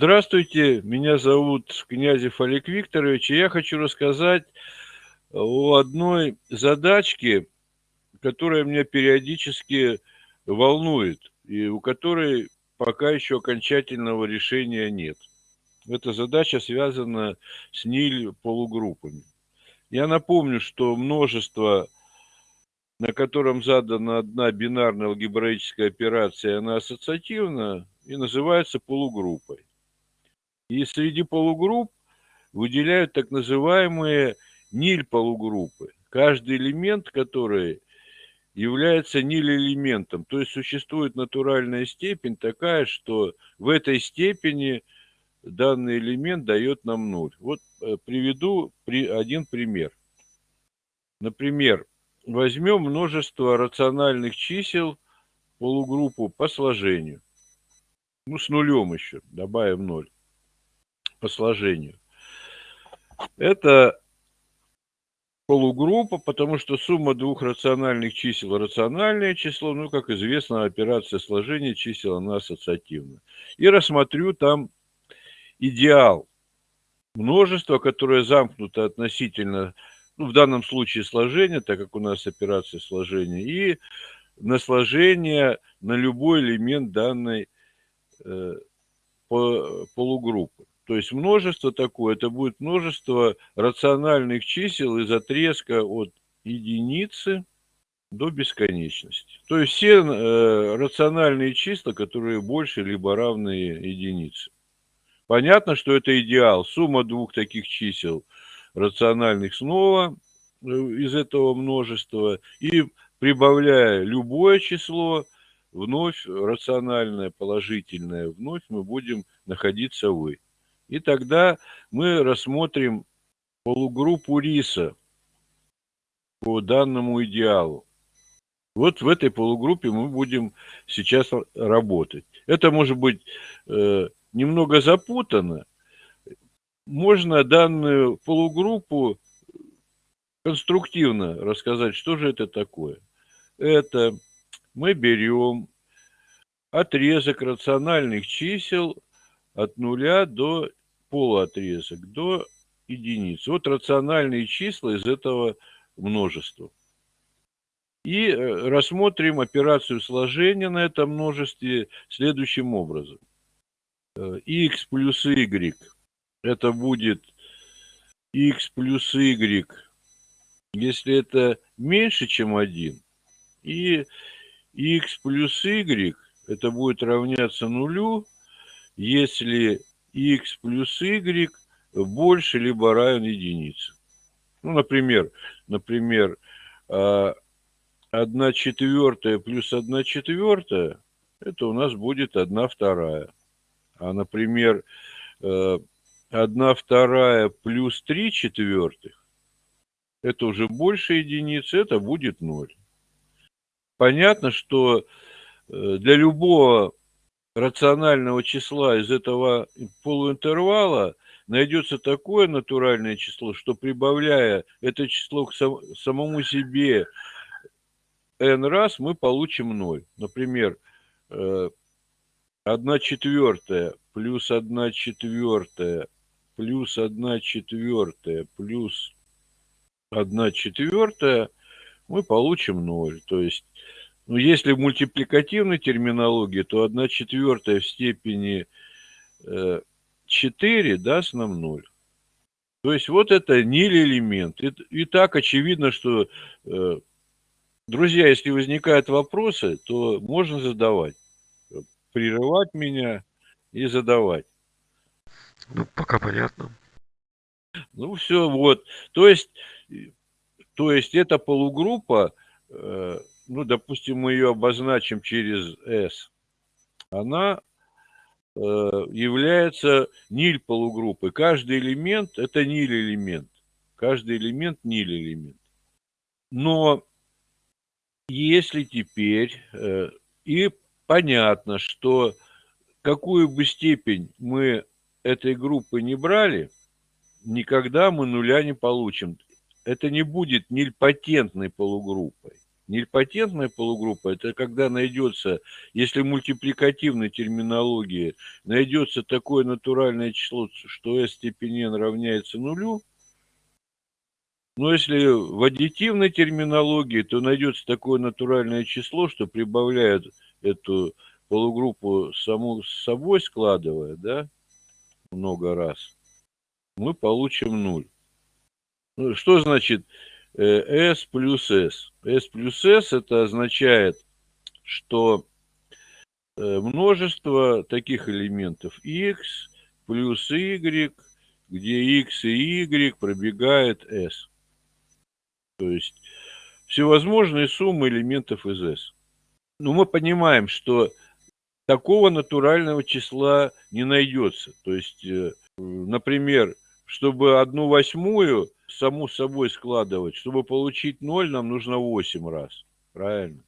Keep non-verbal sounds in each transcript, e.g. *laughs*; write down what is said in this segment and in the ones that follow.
Здравствуйте, меня зовут Князев Олег Викторович, и я хочу рассказать о одной задачке, которая меня периодически волнует, и у которой пока еще окончательного решения нет. Эта задача связана с НИЛь полугруппами. Я напомню, что множество, на котором задана одна бинарная алгебраическая операция, она ассоциативна и называется полугруппой. И среди полугрупп выделяют так называемые ниль-полугруппы, каждый элемент которой является ниль-элементом. То есть существует натуральная степень такая, что в этой степени данный элемент дает нам ноль. Вот э, приведу один пример. Например, возьмем множество рациональных чисел полугруппу по сложению. Ну, с нулем еще, добавим ноль по сложению. Это полугруппа, потому что сумма двух рациональных чисел – рациональное число, ну, как известно, операция сложения чисел, она ассоциативна. И рассмотрю там идеал множества, которое замкнуто относительно, ну, в данном случае сложения, так как у нас операция сложения, и на сложение на любой элемент данной э, полугруппы. То есть множество такое, это будет множество рациональных чисел из отрезка от единицы до бесконечности. То есть все э, рациональные числа, которые больше либо равны единице. Понятно, что это идеал. Сумма двух таких чисел рациональных снова э, из этого множества. И прибавляя любое число, вновь рациональное, положительное, вновь мы будем находиться «вы». И тогда мы рассмотрим полугруппу риса по данному идеалу. Вот в этой полугруппе мы будем сейчас работать. Это может быть э, немного запутано. Можно данную полугруппу конструктивно рассказать, что же это такое. Это мы берем отрезок рациональных чисел от нуля до полуотрезок до единицы. Вот рациональные числа из этого множества. И э, рассмотрим операцию сложения на этом множестве следующим образом. x э, плюс y это будет x плюс y, если это меньше, чем 1. И x плюс y это будет равняться нулю, если x плюс y больше либо равен единице. Ну, например, например, 1 а, четвертая плюс 1 четвертая, это у нас будет 1 вторая. А, например, 1 э, вторая плюс 3 четвертых, это уже больше единицы, это будет 0. Понятно, что э, для любого рационального числа из этого полуинтервала найдется такое натуральное число, что прибавляя это число к самому себе n раз, мы получим 0. Например, 1 э, четвертая плюс 1 четвертая плюс 1 четвертая плюс 1 четвертая мы получим 0. То есть ну, если в мультипликативной терминологии, то 1 четвертая в степени 4 э, даст нам 0. То есть вот это ниль-элемент. И, и так очевидно, что, э, друзья, если возникают вопросы, то можно задавать. Прерывать меня и задавать. Ну, пока понятно. Ну, все, вот. То есть, то есть эта полугруппа э, ну, допустим, мы ее обозначим через S, она э, является ниль полугруппы. Каждый элемент – это ниль элемент. Каждый элемент – ниль элемент. Но если теперь э, и понятно, что какую бы степень мы этой группы не брали, никогда мы нуля не получим. Это не будет нильпатентной полугруппой. Нильпотентная полугруппа – это когда найдется, если мультипликативной терминологии, найдется такое натуральное число, что s степень n равняется нулю, но если в аддитивной терминологии, то найдется такое натуральное число, что прибавляет эту полугруппу саму с собой складывая, да, много раз, мы получим нуль. Ну, что значит э, s плюс s? S плюс s это означает, что э, множество таких элементов x плюс y, где x и y пробегает s. То есть всевозможные суммы элементов из s. Но мы понимаем, что такого натурального числа не найдется. То есть, э, например, чтобы одну восьмую саму собой складывать, чтобы получить ноль, нам нужно 8 раз. Правильно?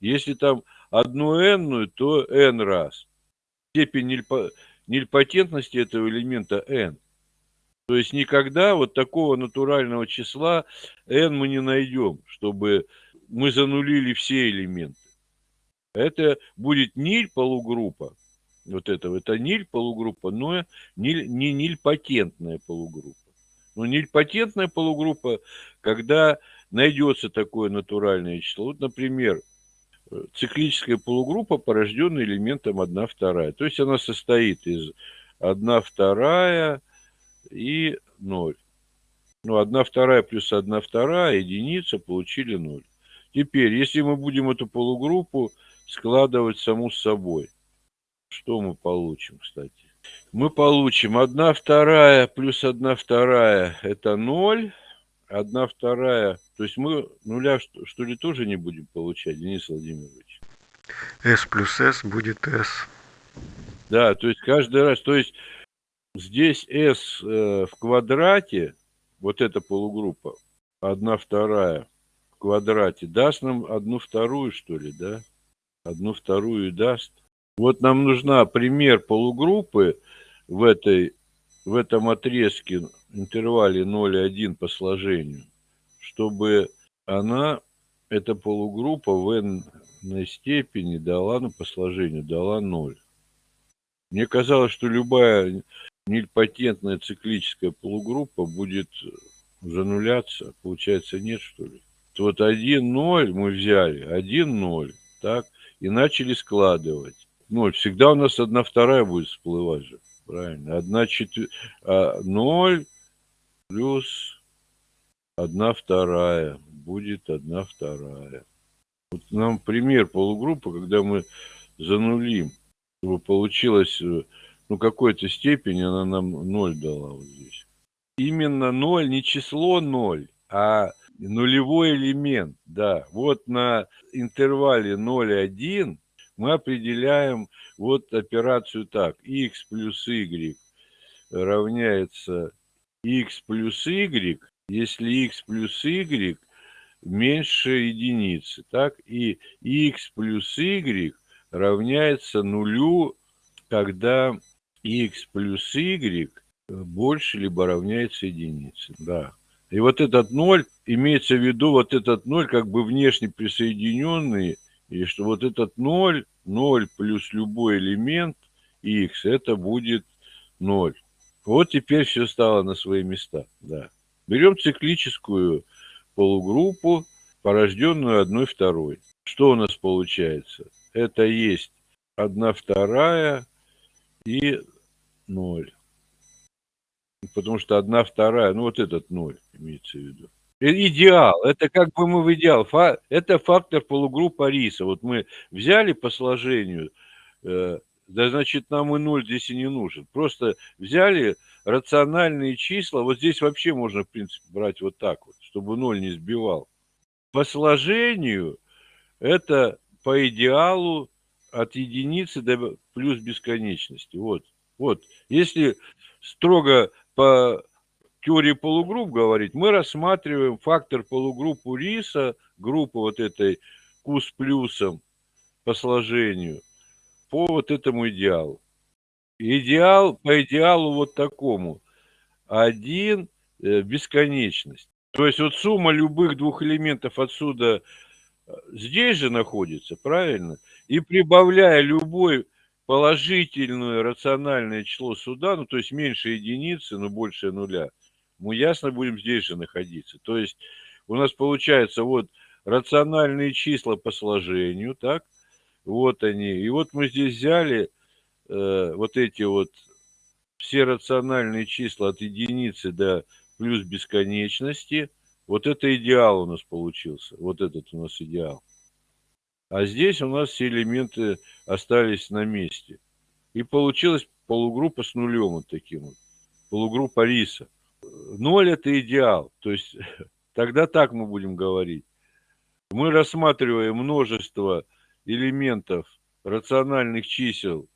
Если там одну n, то n раз. Степень нельпо... нельпотентности этого элемента n. То есть никогда вот такого натурального числа n мы не найдем, чтобы мы занулили все элементы. Это будет ниль полугруппа, вот этого, это ниль полугруппа, но ниль, не ниль патентная полугруппа. Но ниль патентная полугруппа, когда найдется такое натуральное число. Вот, например, циклическая полугруппа, порожденная элементом 1 вторая. То есть она состоит из 1 вторая и 0. Ну, 1 вторая плюс 1 вторая, единица, получили 0. Теперь, если мы будем эту полугруппу складывать саму с собой. Что мы получим, кстати? Мы получим 1 вторая плюс 1 вторая – это 0. 1 вторая, то есть мы нуля что, что ли тоже не будем получать, Денис Владимирович? S плюс S будет S. Да, то есть каждый раз, то есть здесь S э, в квадрате, вот эта полугруппа, 1 вторая в квадрате, даст нам одну вторую, что ли, да? одну вторую даст. Вот нам нужна пример полугруппы в, этой, в этом отрезке, интервале 0,1 по сложению, чтобы она, эта полугруппа в n степени дала, ну, по сложению, дала 0. Мне казалось, что любая нильпатентная циклическая полугруппа будет зануляться. Получается, нет, что ли? Вот 1, 0 мы взяли, 1, 0, так? и начали складывать. Ну, всегда у нас одна вторая будет всплывать же, правильно? Одна четвертая, а, ноль плюс одна вторая будет одна вторая. Вот нам пример полугруппы, когда мы занулим, чтобы получилось, э, ну, какой-то степени она нам ноль дала вот здесь. Именно ноль, не число ноль, а нулевой элемент, да. Вот на интервале 0,1 мы определяем вот операцию так. x плюс y равняется x плюс y, если x плюс y меньше единицы, так? И x плюс y равняется нулю, когда x плюс y больше либо равняется единице, да. И вот этот ноль, имеется в виду вот этот ноль как бы внешне присоединенный, и что вот этот ноль, ноль плюс любой элемент x, это будет ноль. Вот теперь все стало на свои места, да. Берем циклическую полугруппу, порожденную одной второй. Что у нас получается? Это есть одна вторая и ноль потому что одна вторая, ну вот этот ноль имеется в виду. Э, идеал, это как бы мы в идеал, это фактор полугруппы риса. Вот мы взяли по сложению, э, да значит нам и ноль здесь и не нужен. Просто взяли рациональные числа, вот здесь вообще можно в принципе брать вот так вот, чтобы ноль не сбивал. По сложению это по идеалу от единицы до плюс бесконечности. Вот, вот. Если строго по теории полугрупп говорить, мы рассматриваем фактор полугруппу риса, группы вот этой Q с плюсом по сложению, по вот этому идеалу. Идеал, по идеалу вот такому. Один э, бесконечность. То есть вот сумма любых двух элементов отсюда здесь же находится, правильно? И прибавляя любой положительное рациональное число суда, ну, то есть меньше единицы, но больше нуля, мы ясно будем здесь же находиться. То есть у нас получается вот рациональные числа по сложению, так, вот они. И вот мы здесь взяли э, вот эти вот все рациональные числа от единицы до плюс бесконечности. Вот это идеал у нас получился. Вот этот у нас идеал. А здесь у нас все элементы остались на месте. И получилась полугруппа с нулем вот таким вот. Полугруппа риса. Ноль это идеал. То есть *laughs* тогда так мы будем говорить. Мы рассматриваем множество элементов рациональных чисел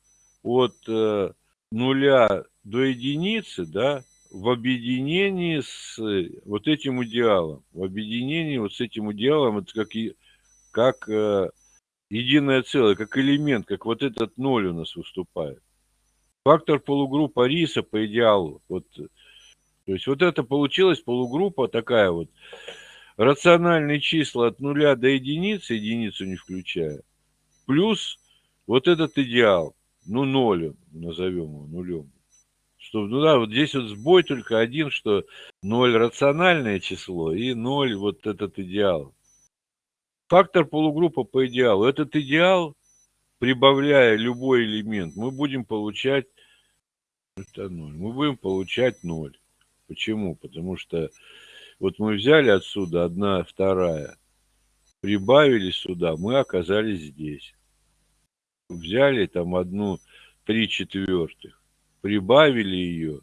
от э, нуля до единицы, да, в объединении с вот этим идеалом. В объединении вот с этим идеалом, это как, и, как э, единое целое, как элемент, как вот этот ноль у нас выступает. Фактор полугруппа риса по идеалу. Вот, то есть вот это получилась полугруппа такая вот. Рациональные числа от нуля до единицы, единицу не включая, плюс вот этот идеал, ну ноль назовем его нулем. Что, ну да, вот здесь вот сбой только один, что ноль рациональное число и ноль вот этот идеал. Фактор полугруппа по идеалу. Этот идеал, прибавляя любой элемент, мы будем получать это 0. Мы будем получать 0. Почему? Потому что вот мы взяли отсюда одна вторая, прибавили сюда, мы оказались здесь. Взяли там одну три четвертых, прибавили ее,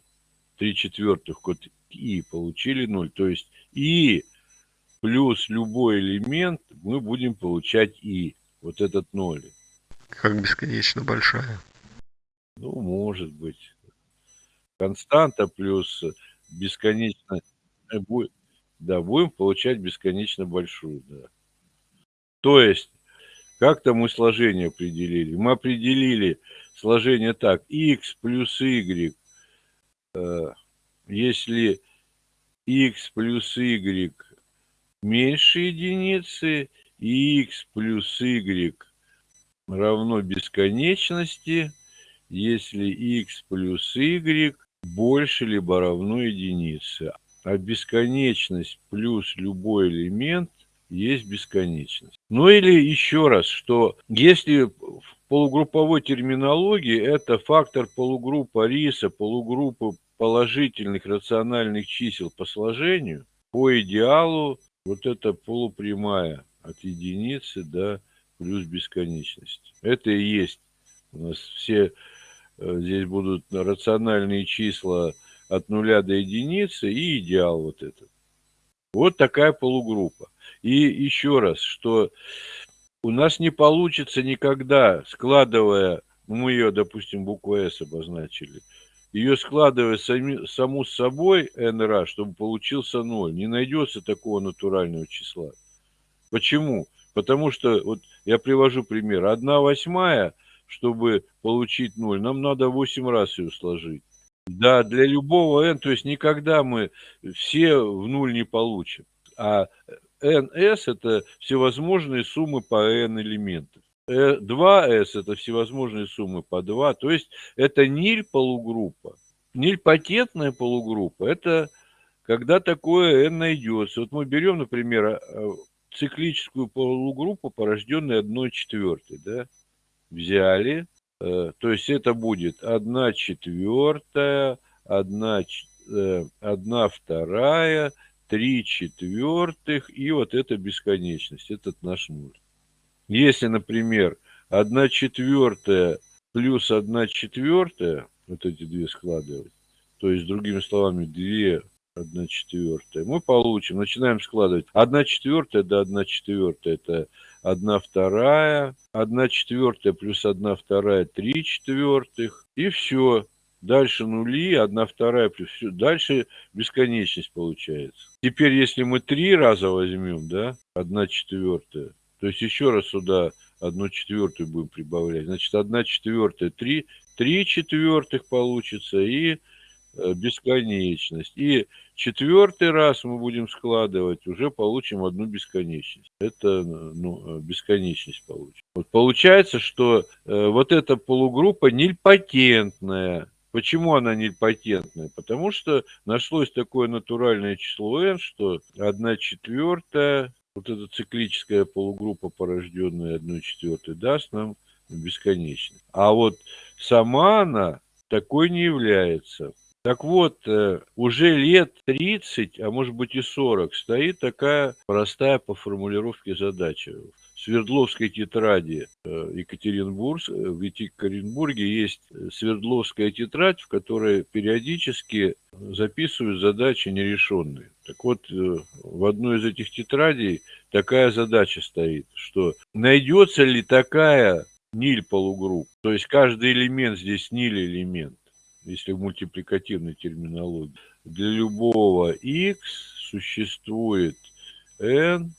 три четвертых код и, получили 0. То есть и плюс любой элемент, мы будем получать и. Вот этот ноль. Как бесконечно большая. Ну, может быть. Константа плюс бесконечно... Э, да, будем получать бесконечно большую, да. То есть, как-то мы сложение определили. Мы определили сложение так. x плюс y, э, если x плюс y меньше единицы, и x плюс y равно бесконечности, если x плюс y больше либо равно единице. А бесконечность плюс любой элемент есть бесконечность. Ну или еще раз, что если в полугрупповой терминологии это фактор полугруппа риса, полугруппы положительных рациональных чисел по сложению, по идеалу вот это полупрямая от единицы до плюс бесконечности. Это и есть у нас все здесь будут рациональные числа от нуля до единицы и идеал вот этот. Вот такая полугруппа. И еще раз, что у нас не получится никогда, складывая, мы ее, допустим, букву S обозначили, ее складывая сами, саму с собой n чтобы получился 0, не найдется такого натурального числа. Почему? Потому что, вот я привожу пример, 1 восьмая, чтобы получить 0, нам надо 8 раз ее сложить. Да, для любого n, то есть никогда мы все в нуль не получим. А ns это всевозможные суммы по n элементов. 2s это всевозможные суммы по 2, то есть это ниль полугруппа. Нильпотентная полугруппа – это когда такое n найдется. Вот мы берем, например, а, циклическую полугруппу, порожденную 1 четвертой, да, взяли, э, то есть это будет 1 четвертая, 1, 1 вторая, 3 четвертых и вот эта бесконечность, этот наш нуль. Если, например, 1 четвертая плюс 1 четвертая, вот эти две складывать, то есть, другими словами, 2 1 четвертая, мы получим, начинаем складывать 1 четвертая до 1 четвертая, это 1 вторая, 1 четвертая плюс 1 вторая, 3 четвертых, и все. Дальше нули, 1 вторая плюс все. Дальше бесконечность получается. Теперь, если мы три раза возьмем, да, 1 четвертая, то есть еще раз сюда одну четвертую будем прибавлять. Значит, одна четвертая, три, три четвертых получится и бесконечность. И четвертый раз мы будем складывать, уже получим одну бесконечность. Это ну, бесконечность получим. Вот получается, что э, вот эта полугруппа нильпатентная. Почему она нильпатентная? Потому что нашлось такое натуральное число n, что 1 четвертая, вот эта циклическая полугруппа, порожденная 1 четвертой, даст нам бесконечность. А вот сама она такой не является. Так вот, э, уже лет 30, а может быть и 40, стоит такая простая по формулировке задача. В Свердловской тетради э, Екатеринбург, э, в Екатеринбурге есть Свердловская тетрадь, в которой периодически записывают задачи нерешенные. Так вот, в одной из этих тетрадей такая задача стоит, что найдется ли такая ниль полугрупп, то есть каждый элемент здесь ниль элемент, если в мультипликативной терминологии, для любого x существует n,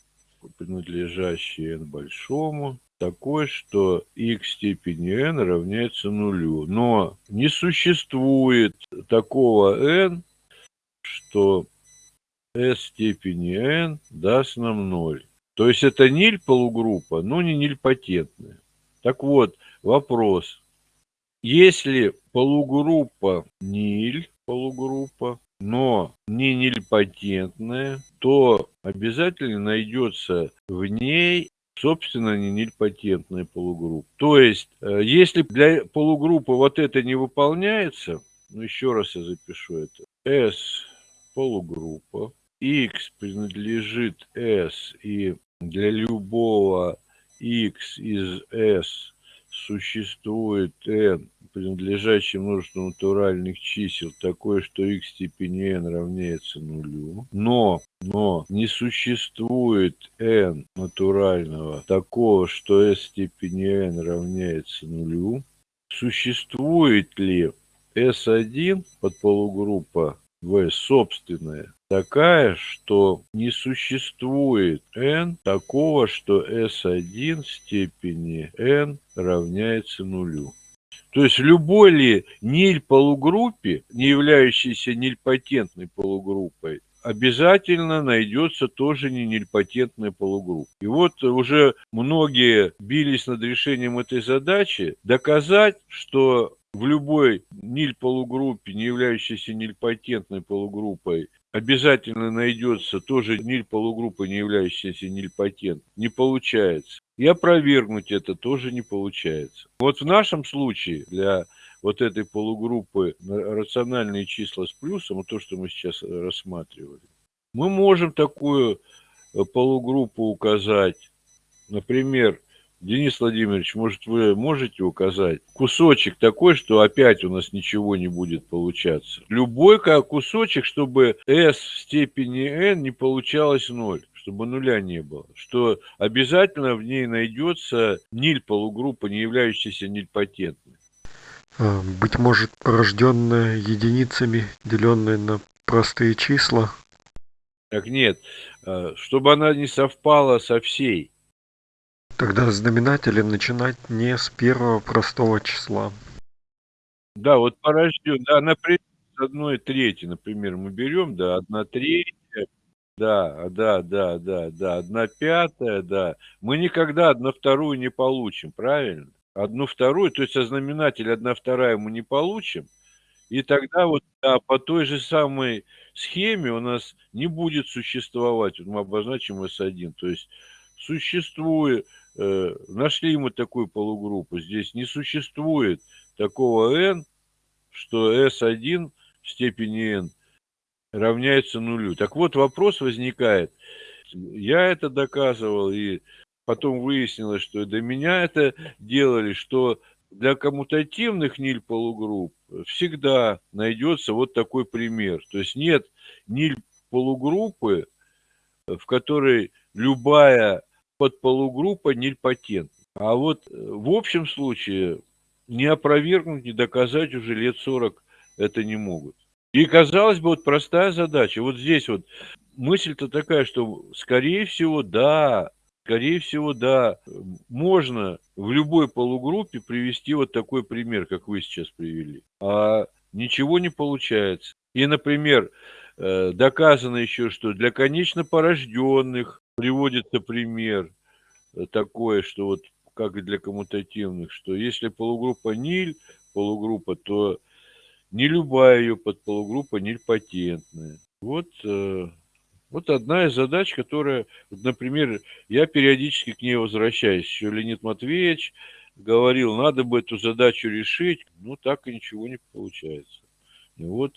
принадлежащий n большому, такой, что x степени n равняется нулю. Но не существует такого n, что s степени n даст нам 0. То есть это ниль полугруппа, но не нильпатентная. Так вот, вопрос. Если полугруппа ниль, полугруппа, но не нильпатентная, то обязательно найдется в ней собственно не нильпатентная полугруппа. То есть, э, если для полугруппы вот это не выполняется, ну еще раз я запишу это, S полугруппа, X принадлежит S и для любого x из s существует n, принадлежащий множеству натуральных чисел, такое, что x степени n равняется нулю, но, но не существует n натурального такого, что s степени n равняется нулю, существует ли S1 под полугруппа V собственная такая, что не существует n такого, что s1 степени n равняется нулю. То есть любой ли ниль полугруппе, не являющейся нильпатентной полугруппой, обязательно найдется тоже не нильпатентная полугруппа. И вот уже многие бились над решением этой задачи, доказать, что в любой ниль-полугруппе, не являющейся нильпатентной полугруппой, обязательно найдется тоже ниль-полугруппа, не являющаяся нильпатент. Не получается. И опровергнуть это тоже не получается. Вот в нашем случае для вот этой полугруппы рациональные числа с плюсом, то, что мы сейчас рассматривали, мы можем такую э, полугруппу указать, например, Денис Владимирович, может, вы можете указать кусочек такой, что опять у нас ничего не будет получаться? Любой кусочек, чтобы s в степени n не получалось 0 чтобы нуля не было, что обязательно в ней найдется ниль полугруппа, не являющаяся нильпатентной. А, быть может, порожденная единицами, деленная на простые числа? Так нет, а, чтобы она не совпала со всей. Тогда знаменателем начинать не с первого простого числа. Да, вот порожден, да, например, с одной трети, например, мы берем, да, одна третья, да, да, да, да, да, одна пятая, да. Мы никогда одну вторую не получим, правильно? Одну вторую, то есть со знаменателя одна вторая мы не получим, и тогда вот да, по той же самой схеме у нас не будет существовать, вот мы обозначим S1, то есть существует Э, нашли мы такую полугруппу. Здесь не существует такого n, что s1 в степени n равняется нулю. Так вот, вопрос возникает. Я это доказывал, и потом выяснилось, что до меня это делали, что для коммутативных ниль полугрупп всегда найдется вот такой пример. То есть нет ниль полугруппы, в которой любая подполугруппа нильпатент. А вот э, в общем случае не опровергнуть, не доказать уже лет 40 это не могут. И казалось бы, вот простая задача. Вот здесь вот мысль-то такая, что скорее всего, да, скорее всего, да, можно в любой полугруппе привести вот такой пример, как вы сейчас привели. А ничего не получается. И, например, Э, доказано еще, что для конечно порожденных приводится пример э, такой, что вот как и для коммутативных, что если полугруппа ниль, полугруппа, то не любая ее подполугруппа нильпатентная. Вот, э, вот одна из задач, которая, например, я периодически к ней возвращаюсь. Еще Леонид Матвеевич говорил, надо бы эту задачу решить, ну так и ничего не получается. И вот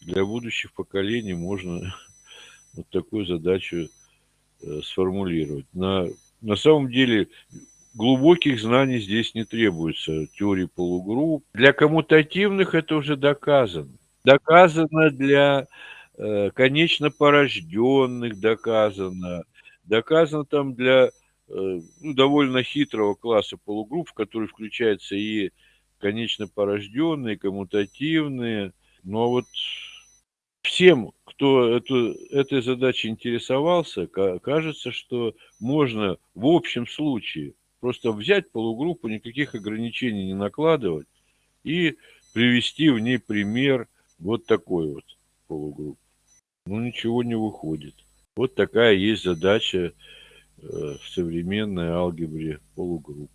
для будущих поколений можно *laughs* вот такую задачу сформулировать. На, на самом деле глубоких знаний здесь не требуется, теории полугрупп. Для коммутативных это уже доказано. Доказано для э, конечно порожденных, доказано. Доказано там для э, ну, довольно хитрого класса полугрупп, в который включаются и конечно порожденные, коммутативные. Но вот всем, кто эту, этой задачей интересовался, кажется, что можно в общем случае Просто взять полугруппу, никаких ограничений не накладывать и привести в ней пример вот такой вот полугруппы. Ну, ничего не выходит. Вот такая есть задача э, в современной алгебре полугрупп.